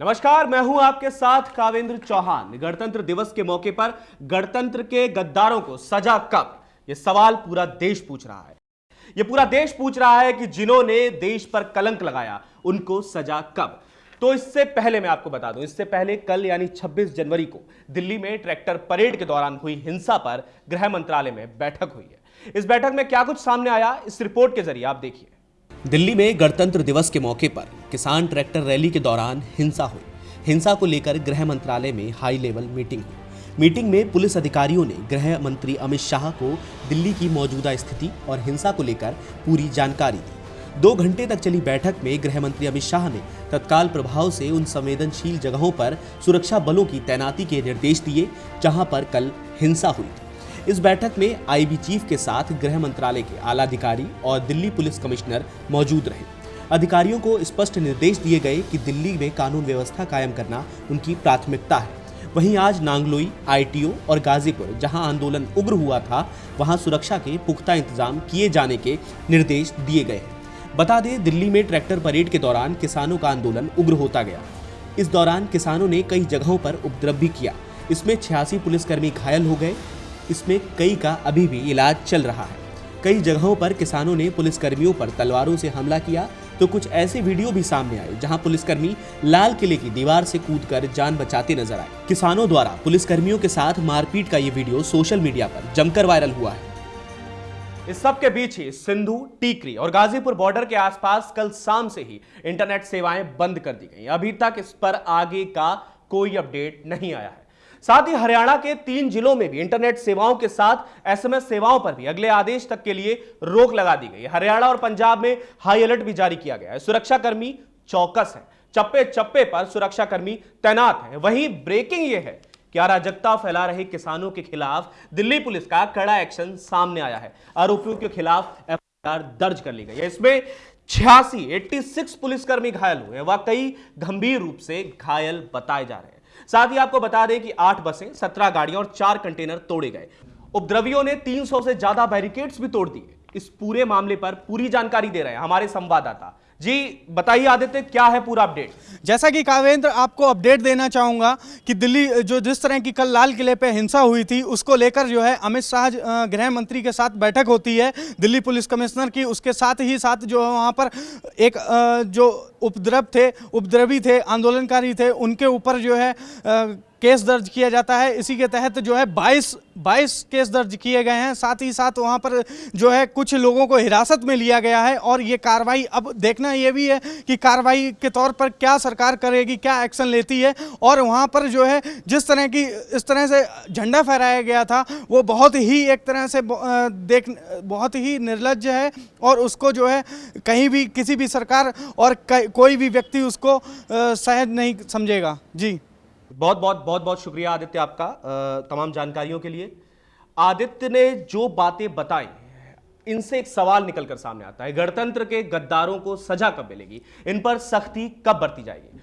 नमस्कार, मैं हूँ आपके साथ कावेंद्र चौहान। गणतंत्र दिवस के मौके पर गणतंत्र के गद्दारों को सजा कब? यह सवाल पूरा देश पूछ रहा है। यह पूरा देश पूछ रहा है कि जिन्होंने देश पर कलंक लगाया, उनको सजा कब? तो इससे पहले मैं आपको बता दूँ, इससे पहले कल यानी 26 जनवरी को दिल्ली में ट्रैक्टर परेड के दौरान हुई हिंसा पर गृह मंत्रालय में बैठक हुई है। इस बैठक में क्या कुछ सामने आया? इस रिपोर्ट के ज़रिए आप देखिए। दिल्ली में गणतंत्र दिवस के मौके पर किसान ट्रैक्टर रैली के दौरान हिंसा हुई। हिंसा को लेकर गृह मंत्रालय में हाई लेवल मीटिंग हुई। मीटिंग में पुलिस अधिकारियों ने गृह मंत्री अमित शाह को दिल्ली की मौजूदा स्थिति और हिंसा को लेकर पूरी जानकारी दी। दो घंटे तक चली बैठक में गृह मंत्री अमित शाह ने तत्काल प्रभाव से उन संवेदनशील जगहों पर सुरक्षा बलों की तैनाती के निर्देश दिए, जहाँ पर कल हिंसा हुई थी। इस बैठक में आईबी चीफ के साथ गृह मंत्रालय के आला अधिकारी और दिल्ली पुलिस कमिश्नर मौजूद रहे। अधिकारियों को स्पष्ट निर्देश दिए गए कि दिल्ली में कानून व्यवस्था कायम करना उनकी प्राथमिकता है। वहीं आज नांगलोई, आईटीओ और गाजीपुर, जहाँ आंदोलन उग्र हुआ था, वहाँ सुरक्षा के पुख्ता इंतज़ाम किए जाने के निर्देश दिए गए हैं। बता दें, दिल्ली में ट्रैक्टर परेड के दौरान किसानों का आंदोलन उग्र होता गया। इस दौरान किसानों ने कई जगहों पर उपद्रव भी किया। इसमें छियासी पुलिसकर्मी घायल हो गए इसमें कई का अभी भी इलाज चल रहा है। कई जगहों पर किसानों ने पुलिसकर्मियों पर तलवारों से हमला किया तो कुछ ऐसे वीडियो भी सामने आए, जहाँ पुलिसकर्मी लाल किले की दीवार से कूदकर जान बचाते नज़र आए। किसानों द्वारा पुलिसकर्मियों के साथ मारपीट का ये वीडियो सोशल मीडिया पर जमकर वायरल हुआ है। इस सब के बीच ही सिंधु, टीकरी और गाजीपुर बॉर्डर के आसपास कल शाम से ही इंटरनेट सेवाएँ बंद कर दी गई। अभी तक इस पर आगे का कोई अपडेट नहीं आया है। साथ ही हरियाणा के तीन जिलों में भी इंटरनेट सेवाओं के साथ एसएमएस सेवाओं पर भी अगले आदेश तक के लिए रोक लगा दी गई हरियाणा और पंजाब में हाई अलर्ट भी जारी किया गया है। सुरक्षाकर्मी चौकस है। चप्पे चप्पे पर सुरक्षाकर्मी तैनात है। वहीं ब्रेकिंग यह है कि अराजकता फैला रहे किसानों के खिलाफ दिल्ली पुलिस का कड़ा एक्शन सामने आया है। आरोपियों के खिलाफ एफआईआर दर्ज कर ली गई है। इसमें छियासी एट्टी सिक्स पुलिसकर्मी घायल हुए व कई गंभीर रूप से घायल बताए जा रहे हैं। साथ ही आपको बता दें कि आठ बसें, सत्रह गाड़ियाँ और चार कंटेनर तोड़े गए। उपद्रवियों ने 300 से ज़्यादा बैरिकेड्स भी तोड़ दिए। इस पूरे मामले पर पूरी जानकारी दे रहे हैं हमारे संवाददाता। जी, बताइए आदित्य, क्या है पूरा अपडेट जैसा कि कावेंद्र, आपको अपडेट देना चाहूँगा कि दिल्ली, जो जिस तरह की कल लाल किले पे हिंसा हुई थी, उसको लेकर जो है अमित शाह गृह मंत्री के साथ बैठक होती है। दिल्ली पुलिस कमिश्नर की, उसके साथ ही साथ जो है वहाँ पर एक जो उपद्रव थे, उपद्रवी थे, आंदोलनकारी थे, उनके ऊपर जो है केस दर्ज किया जाता है। इसी के तहत जो है 22 22 केस दर्ज किए गए हैं। साथ ही साथ वहाँ पर जो है, कुछ लोगों को हिरासत में लिया गया है और ये कार्रवाई अब देखना ये भी है कि कार्रवाई के तौर पर क्या सरकार करेगी, क्या एक्शन लेती है और वहाँ पर जो है, जिस तरह की, इस तरह से झंडा फहराया गया था, वो बहुत ही एक तरह से देख, बहुत ही निर्लज है और उसको जो है, कहीं भी किसी भी सरकार और कोई भी व्यक्ति उसको सहज नहीं समझेगा। जी। बहुत बहुत बहुत बहुत शुक्रिया आदित्य आपका तमाम जानकारियों के लिए। आदित्य ने जो बातें बताई, इनसे एक सवाल निकलकर सामने आता है। गणतंत्र के गद्दारों को सजा कब मिलेगी? इन पर सख्ती कब बरती जाएगी?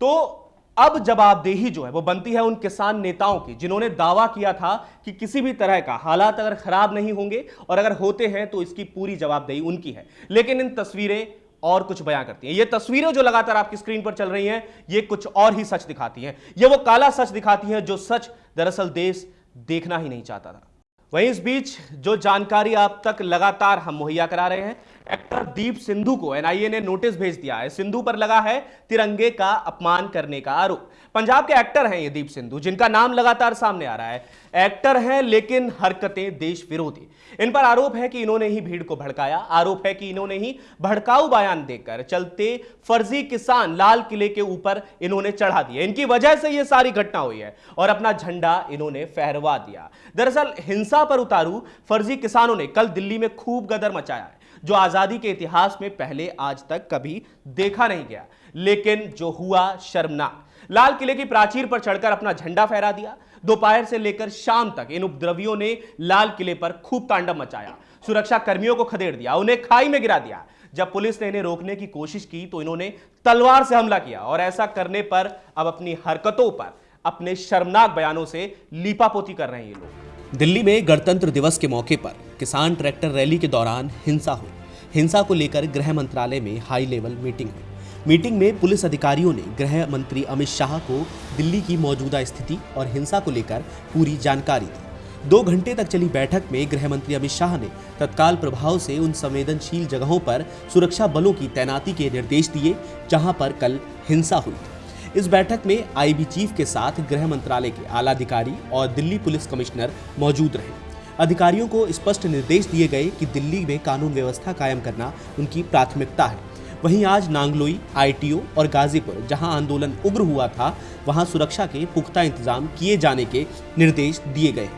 तो अब जवाबदेही जो है, वो बनती है उन किसान नेताओं की, जिन्होंने दावा किया था कि किसी भी तरह का हालात अगर खराब नहीं होंगे, और अगर होते हैं तो इसकी पूरी जवाबदेही उनकी है। लेकिन इन तस्वीरें और कुछ बयां करती हैं। ये तस्वीरें जो लगातार आपकी स्क्रीन पर चल रही हैं, ये कुछ और ही सच दिखाती हैं। ये वो काला सच दिखाती हैं जो सच दरअसल देश देखना ही नहीं चाहता था। वहीं इस बीच जो जानकारी आप तक लगातार हम मुहैया करा रहे हैं एक्टर दीप सिंधु को एनआईए ने नोटिस भेज दिया है। सिंधु पर लगा है तिरंगे का अपमान करने का आरोप। पंजाब के एक्टर हैं ये दीप सिंधु, जिनका नाम लगातार सामने आ रहा है। एक्टर हैं लेकिन हरकतें देश विरोधी। इन पर आरोप है कि इन्होंने ही भीड़ को भड़काया। आरोप है कि इन्होंने ही भड़काऊ बयान देकर चलते फर्जी किसान लाल किले के ऊपर इन्होंने चढ़ा दिया इनकी वजह से यह सारी घटना हुई है और अपना झंडा इन्होंने फहरवा दिया। दरअसल हिंसा पर उतारू फर्जी किसानों ने। कल दिल्ली में खूब गदर मचाया है। जो आज़ादी के इतिहास में पहले आज तक कभी देखा नहीं गया। लेकिन जो हुआ शर्मनाक। लाल किले की प्राचीर पर चढ़कर अपना झंडा फहरा दिया। दोपहर से लेकर शाम तक इन उपद्रवियों ने लाल किले पर खूब तांडव मचाया। सुरक्षा कर्मियों को खदेड़ दिया, उन्हें खाई में गिरा दिया। जब पुलिस ने इन्हें रोकने की कोशिश की तो इन्होंने तलवार से हमला किया और ऐसा करने पर अब अपनी हरकतों पर अपने शर्मनाक बयानों से लीपापोती कर रहे हैं ये लोग। दिल्ली में गणतंत्र दिवस के मौके पर किसान ट्रैक्टर रैली के दौरान हिंसा हुई। हिंसा को लेकर गृह मंत्रालय में हाई लेवल मीटिंग हुई। मीटिंग में पुलिस अधिकारियों ने गृह मंत्री अमित शाह को दिल्ली की मौजूदा स्थिति और हिंसा को लेकर पूरी जानकारी दी। दो घंटे तक चली बैठक में गृह मंत्री अमित शाह ने तत्काल प्रभाव से उन संवेदनशील जगहों पर सुरक्षा बलों की तैनाती के निर्देश दिए, जहाँ पर कल हिंसा हुई थी। इस बैठक में आईबी चीफ के साथ गृह मंत्रालय के आला अधिकारी और दिल्ली पुलिस कमिश्नर मौजूद रहे। अधिकारियों को स्पष्ट निर्देश दिए गए कि दिल्ली में कानून व्यवस्था कायम करना उनकी प्राथमिकता है। वहीं आज नांगलोई, आईटीओ और गाजीपुर, जहाँ आंदोलन उग्र हुआ था, वहाँ सुरक्षा के पुख्ता इंतज़ाम किए जाने के निर्देश दिए गए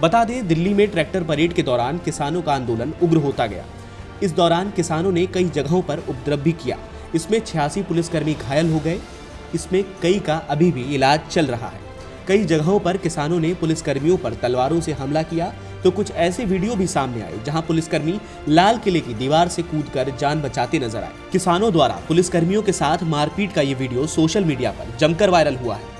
बता दें, दिल्ली में ट्रैक्टर परेड के दौरान किसानों का आंदोलन उग्र होता गया। इस दौरान किसानों ने कई जगहों पर उपद्रव भी किया। इसमें छियासी पुलिसकर्मी घायल हो गए इसमें कई का अभी भी इलाज चल रहा है। कई जगहों पर किसानों ने पुलिसकर्मियों पर तलवारों से हमला किया तो कुछ ऐसे वीडियो भी सामने आए, जहाँ पुलिसकर्मी लाल किले की दीवार से कूदकर जान बचाते नज़र आए। किसानों द्वारा पुलिसकर्मियों के साथ मारपीट का ये वीडियो सोशल मीडिया पर जमकर वायरल हुआ है।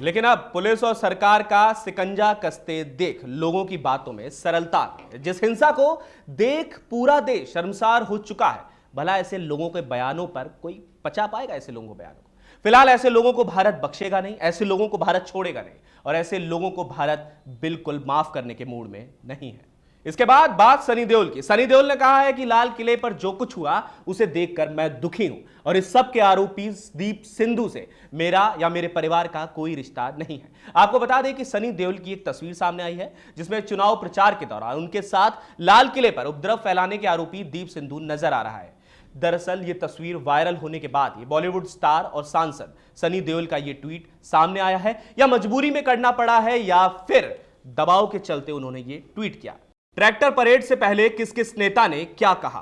लेकिन अब पुलिस और सरकार का सिकंजा कसते देख, लोगों की बातों में सरलता। जिस हिंसा को देख पूरा देश शर्मसार हो चुका है, भला ऐसे लोगों के बयानों पर कोई पचा पाएगा ऐसे लोगों के बयानों को। फ़िलहाल ऐसे लोगों को भारत बख्शेगा नहीं, ऐसे लोगों को भारत छोड़ेगा नहीं, और ऐसे लोगों को भारत बिल्कुल माफ़ करने के मूड में नहीं है। इसके बाद बात सनी देओल की। सनी देओल ने कहा है कि लाल किले पर जो कुछ हुआ, उसे देखकर मैं दुखी हूँ, और इस सब के आरोपी दीप सिंधु से मेरा या मेरे परिवार का कोई रिश्ता नहीं है। आपको बता दें कि सनी देओल की एक तस्वीर सामने आई है, जिसमें चुनाव प्रचार के दौरान उनके साथ लाल किले पर उपद्रव फैलाने के आरोपी दीप सिंधु नज़र आ रहा है। दरअसल ये तस्वीर वायरल होने के बाद ये बॉलीवुड स्टार और सांसद सनी देओल का ये ट्वीट सामने आया है, या मजबूरी में करना पड़ा है, या फिर दबाव के चलते उन्होंने ये ट्वीट किया। ट्रैक्टर परेड से पहले किस किस नेता ने क्या कहा?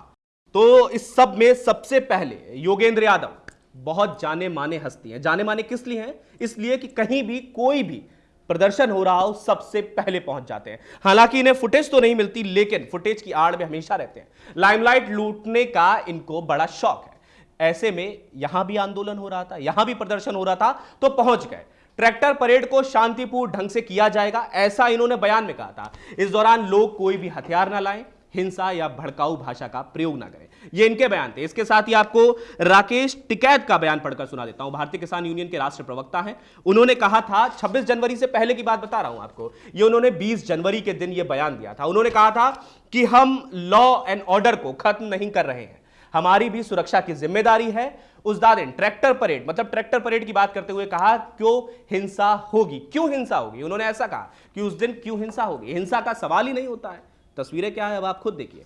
तो इस सब में सबसे पहले योगेंद्र यादव, बहुत जाने माने हस्ती हैं। जाने माने किस लिए हैं? इसलिए कि कहीं भी कोई भी प्रदर्शन हो रहा हो, सबसे पहले पहुँच जाते हैं। हालाँकि इन्हें फुटेज तो नहीं मिलती, लेकिन फुटेज की आड़ में हमेशा रहते हैं। लाइमलाइट लूटने का इनको बड़ा शौक है। ऐसे में यहाँ भी आंदोलन हो रहा था, यहाँ भी प्रदर्शन हो रहा था तो पहुँच गए। ट्रैक्टर परेड को शांतिपूर्ण ढंग से किया जाएगा, ऐसा इन्होंने बयान में कहा था। इस दौरान लोग कोई भी हथियार ना लाएँ, हिंसा या भड़काऊ भाषा का प्रयोग ना करें। ये इनके बयान थे। इसके साथ ही आपको राकेश टिकैत का बयान पढ़कर सुना देता हूँ। भारतीय किसान यूनियन के राष्ट्रीय प्रवक्ता हैं। उन्होंने कहा था 26 जनवरी से पहले की बात बता रहा हूँ आपको, ये उन्होंने 20 जनवरी के दिन ये बयान दिया था। उन्होंने कहा था कि हम लॉ एंड ऑर्डर को खत्म नहीं कर रहे हैं। हमारी भी सुरक्षा की ज़िम्मेदारी है। उस दिन ट्रैक्टर परेड मतलब ट्रैक्टर परेड की बात करते हुए कहा, क्यों हिंसा होगी? क्यों हिंसा होगी? उन्होंने ऐसा कहा कि उस दिन क्यों हिंसा होगी? हिंसा का सवाल ही नहीं होता है। तस्वीरें क्या है? अब आप खुद देखिए।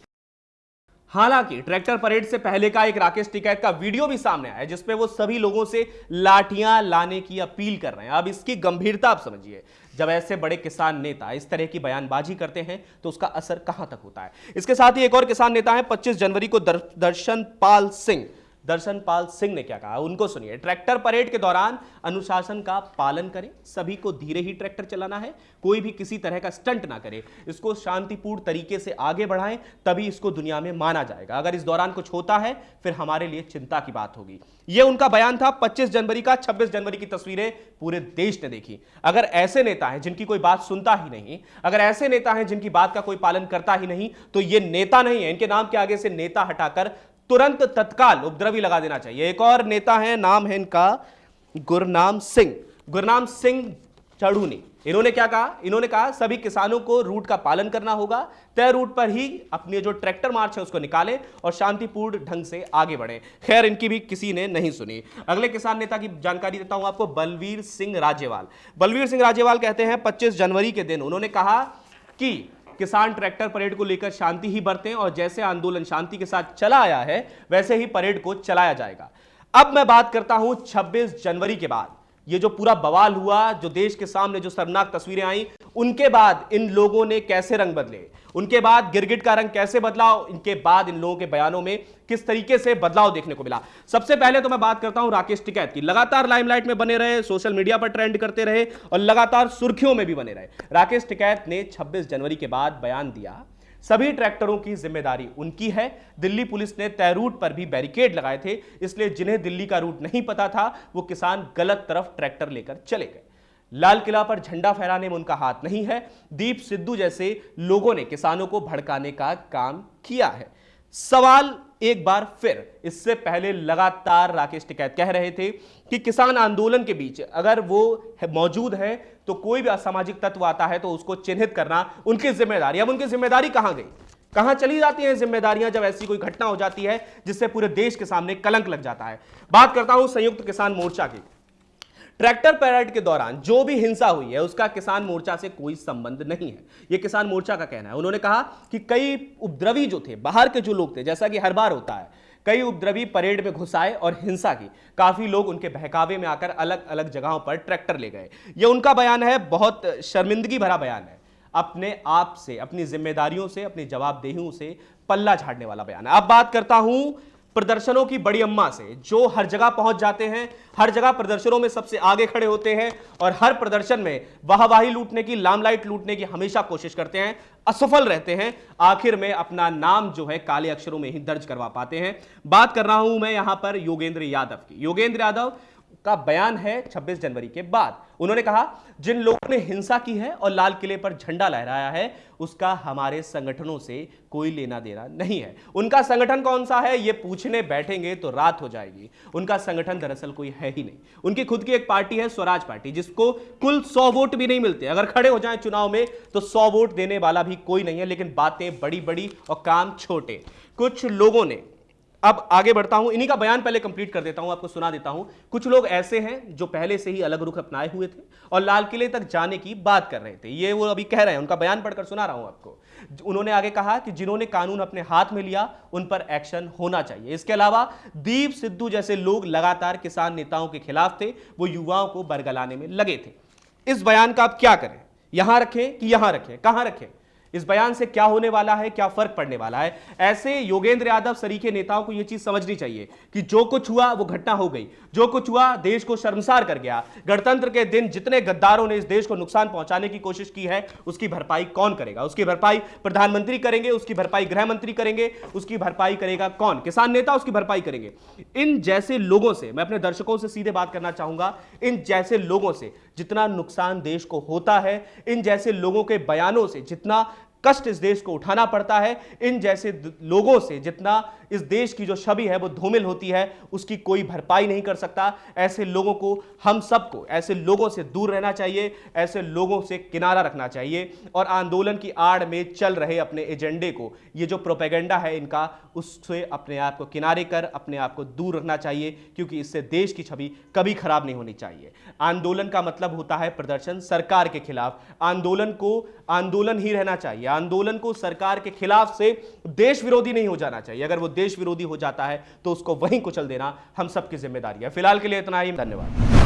हालाँकि ट्रैक्टर परेड से पहले का एक राकेश टिकैत का वीडियो भी सामने आया जिसमें वो सभी लोगों से लाठियाँ लाने की अपील कर रहे हैं। अब इसकी गंभीरता आप समझिए। जब ऐसे बड़े किसान नेता इस तरह की बयानबाजी करते हैं तो उसका असर कहाँ तक होता है? इसके साथ ही एक और किसान नेता है 25 जनवरी को दर्शन पाल सिंह। दर्शन पाल सिंह ने क्या कहा? उनको सुनिए। ट्रैक्टर परेड के दौरान अनुशासन का पालन करें। सभी को धीरे ही ट्रैक्टर चलाना है। कोई भी किसी तरह का स्टंट ना करे। इसको शांतिपूर्ण तरीके से आगे बढ़ाएँ, तभी इसको दुनिया में माना जाएगा। अगर इस दौरान कुछ होता है, फिर हमारे लिए चिंता की बात होगी। यह उनका बयान था 25 जनवरी का। 26 जनवरी की तस्वीरें पूरे देश ने देखी। अगर ऐसे नेता हैं जिनकी कोई बात सुनता ही नहीं, अगर ऐसे नेता हैं जिनकी बात का कोई पालन करता ही नहीं तो ये नेता नहीं है। इनके नाम के आगे से नेता हटाकर तुरंत तत्काल उपद्रवी लगा देना चाहिए। एक और नेता है, नाम है इनका गुरनाम सिंह। गुरनाम सिंह चढ़ूनी। इन्होंने क्या कहा? इन्होंने कहा, सभी किसानों को रूट का पालन करना होगा, तय रूट पर ही अपने जो ट्रैक्टर मार्च है उसको निकालें और शांतिपूर्ण ढंग से आगे बढ़े। खैर, इनकी भी किसी ने नहीं सुनी। अगले किसान नेता की जानकारी देता हूँ आपको, बलवीर सिंह राजेवाल। बलवीर सिंह राजेवाल कहते हैं 25 जनवरी के दिन उन्होंने कहा कि किसान ट्रैक्टर परेड को लेकर शांति ही बरतें और जैसे आंदोलन शांति के साथ चला आया है, वैसे ही परेड को चलाया जाएगा। अब मैं बात करता हूँ 26 जनवरी के बाद। ये जो पूरा बवाल हुआ, जो देश के सामने जो शर्मनाक तस्वीरें आई, उनके बाद इन लोगों ने कैसे रंग बदले? उनके बाद गिरगिट का रंग कैसे बदला? इनके बाद इन लोगों के बयानों में किस तरीके से बदलाव देखने को मिला? सबसे पहले तो मैं बात करता हूँ राकेश टिकैत की। लगातार लाइमलाइट में बने रहे, सोशल मीडिया पर ट्रेंड करते रहे और लगातार सुर्खियों में भी बने रहे। राकेश टिकैत ने 26 जनवरी के बाद बयान दिया सभी ट्रैक्टरों की ज़िम्मेदारी उनकी है। दिल्ली पुलिस ने तय रूट पर भी बैरिकेड लगाए थे, इसलिए जिन्हें दिल्ली का रूट नहीं पता था, वो किसान गलत तरफ़ ट्रैक्टर लेकर चले गए। लाल किला पर झंडा फहराने में उनका हाथ नहीं है। दीप सिद्धू जैसे लोगों ने किसानों को भड़काने का काम किया है। सवाल एक बार फिर इससे पहले लगातार राकेश टिकैत कह रहे थे कि किसान आंदोलन के बीच अगर वो है, मौजूद है तो कोई भी असामाजिक तत्व आता है तो उसको चिन्हित करना उनकी ज़िम्मेदारी। अब उनकी ज़िम्मेदारी कहाँ गई? कहाँ चली जाती हैं जिम्मेदारियाँ जब ऐसी कोई घटना हो जाती है जिससे पूरे देश के सामने कलंक लग जाता है? बात करता हूँ संयुक्त किसान मोर्चा की। ट्रैक्टर पैरेड के दौरान जो भी हिंसा हुई है, उसका किसान मोर्चा से कोई संबंध नहीं है। यह किसान मोर्चा का कहना है। उन्होंने कहा कि कई उपद्रवी जो थे, बाहर के जो लोग थे, जैसा कि हर बार होता है, कई उपद्रवी परेड में घुसाए और हिंसा की। काफ़ी लोग उनके बहकावे में आकर अलग अलग जगहों पर ट्रैक्टर ले गए। यह उनका बयान है, बहुत शर्मिंदगी भरा बयान है। अपने आप से, अपनी जिम्मेदारियों से, अपनी जवाबदेहियों से पल्ला झाड़ने वाला बयान है। अब बात करता हूँ प्रदर्शनों की बड़ी अम्मा से, जो हर जगह पहुँच जाते हैं, हर जगह प्रदर्शनों में सबसे आगे खड़े होते हैं और हर प्रदर्शन में वाहवाही लूटने की, लामलाइट लूटने की हमेशा कोशिश करते हैं, असफल रहते हैं, आखिर में अपना नाम जो है काले अक्षरों में ही दर्ज करवा पाते हैं। बात कर रहा हूँ मैं यहाँ पर योगेंद्र यादव की। योगेंद्र यादव का बयान है 26 जनवरी के बाद। उन्होंने कहा, जिन लोगों ने हिंसा की है और लाल किले पर झंडा लहराया है, उसका हमारे संगठनों से कोई लेना देना नहीं है। उनका संगठन कौन सा है, ये पूछने बैठेंगे तो रात हो जाएगी। उनका संगठन दरअसल कोई है ही नहीं। उनकी खुद की एक पार्टी है, स्वराज पार्टी, जिसको कुल सौ वोट भी नहीं मिलते। अगर खड़े हो जाए चुनाव में तो सौ वोट देने वाला भी कोई नहीं है, लेकिन बातें बड़ी बड़ी और काम छोटे। कुछ लोगों ने अब आगे बढ़ता हूँ, इन्हीं का बयान पहले कंप्लीट कर देता हूँ, आपको सुना देता हूँ। कुछ लोग ऐसे हैं जो पहले से ही अलग रुख अपनाए हुए थे और लाल किले तक जाने की बात कर रहे थे। ये वो अभी कह रहे हैं, उनका बयान पढ़कर सुना रहा हूँ आपको। उन्होंने आगे कहा कि जिन्होंने कानून अपने हाथ में लिया, उन पर एक्शन होना चाहिए। इसके अलावा दीप सिद्धू जैसे लोग लगातार किसान नेताओं के खिलाफ थे, वो युवाओं को बरगलाने में लगे थे। इस बयान का आप क्या करें? यहाँ रखें कि यहाँ रखें? कहाँ रखें? इस बयान से क्या होने वाला है, क्या फ़र्क पड़ने वाला है? ऐसे योगेंद्र यादव सरीके नेताओं को यह चीज़ समझनी चाहिए कि जो कुछ हुआ, वो घटना हो गई। जो कुछ हुआ, देश को शर्मसार कर गया। गणतंत्र के दिन जितने गद्दारों ने इस देश को नुकसान पहुँचाने की कोशिश की है, उसकी भरपाई कौन करेगा? उसकी भरपाई प्रधानमंत्री करेंगे, उसकी भरपाई गृह मंत्री करेंगे, उसकी भरपाई करेगा कौन? किसान नेता उसकी भरपाई करेंगे। इन जैसे लोगों से, मैं अपने दर्शकों से सीधे बात करना चाहूँगा, इन जैसे लोगों से जितना नुकसान देश को होता है, इन जैसे लोगों के बयानों से जितना कष्ट इस देश को उठाना पड़ता है। इन जैसे लोगों से जितना इस देश की जो छवि है, वो धूमिल होती है, उसकी कोई भरपाई नहीं कर सकता। ऐसे लोगों को हम सबको, ऐसे लोगों से दूर रहना चाहिए, ऐसे लोगों से किनारा रखना चाहिए। और आंदोलन की आड़ में चल रहे अपने एजेंडे को, ये जो प्रोपेगेंडा है इनका, उससे अपने आप को किनारे कर, अपने आप को दूर रखना चाहिए, क्योंकि इससे देश की छवि कभी खराब नहीं होनी चाहिए। आंदोलन का मतलब होता है प्रदर्शन सरकार के खिलाफ। आंदोलन को, आंदोलन ही रहना चाहिए। आंदोलन को सरकार के खिलाफ से देश विरोधी नहीं हो जाना चाहिए। अगर वो देश विरोधी हो जाता है तो उसको वहीं कुचल देना हम सबकी ज़िम्मेदारी है। फ़िलहाल के लिए इतना ही। धन्यवाद।